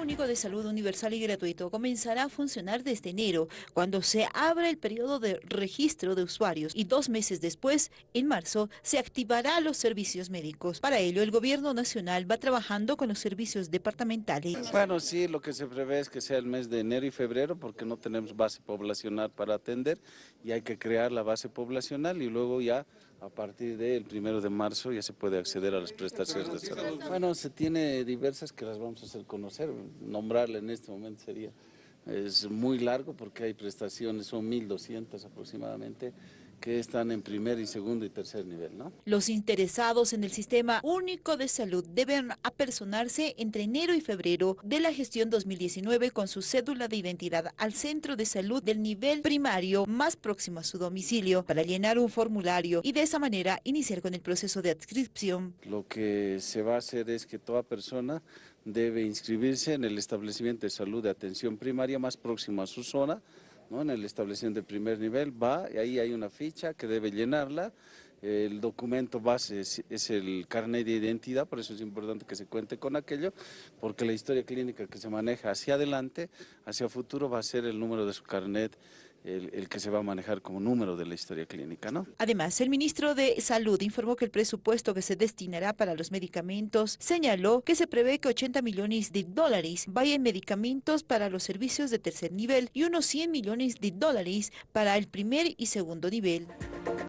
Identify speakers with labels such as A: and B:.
A: Único de Salud Universal y Gratuito comenzará a funcionar desde enero, cuando se abra el periodo de registro de usuarios y dos meses después, en marzo, se activará los servicios médicos. Para ello, el gobierno nacional va trabajando con los servicios departamentales.
B: Bueno, sí, lo que se prevé es que sea el mes de enero y febrero porque no tenemos base poblacional para atender y hay que crear la base poblacional y luego ya a partir del primero de marzo ya se puede acceder a las prestaciones de salud. Bueno, se tiene diversas que las vamos a hacer conocer, nombrarla en este momento sería, es muy largo porque hay prestaciones, son 1.200 aproximadamente, que están en primer y segundo y tercer nivel, ¿no?
A: Los interesados en el Sistema Único de Salud deben apersonarse entre enero y febrero de la gestión 2019 con su cédula de identidad al centro de salud del nivel primario más próximo a su domicilio para llenar un formulario y de esa manera iniciar con el proceso de adscripción.
B: Lo que se va a hacer es que toda persona debe inscribirse en el establecimiento de salud de atención primaria más próximo a su zona, ¿no? en el establecimiento de primer nivel, va y ahí hay una ficha que debe llenarla, el documento base es, es, el carnet de identidad, por eso es importante que se cuente con aquello, porque la historia clínica que se maneja hacia adelante, hacia futuro, va a ser el número de su carnet el, que se va a manejar como número de la historia clínica. ¿no?
A: Además, el ministro de Salud informó que el presupuesto que se destinará para los medicamentos señaló que se prevé que 80 millones de dólares vayan en medicamentos para los servicios de tercer nivel y unos 100 millones de dólares para el primer y segundo nivel.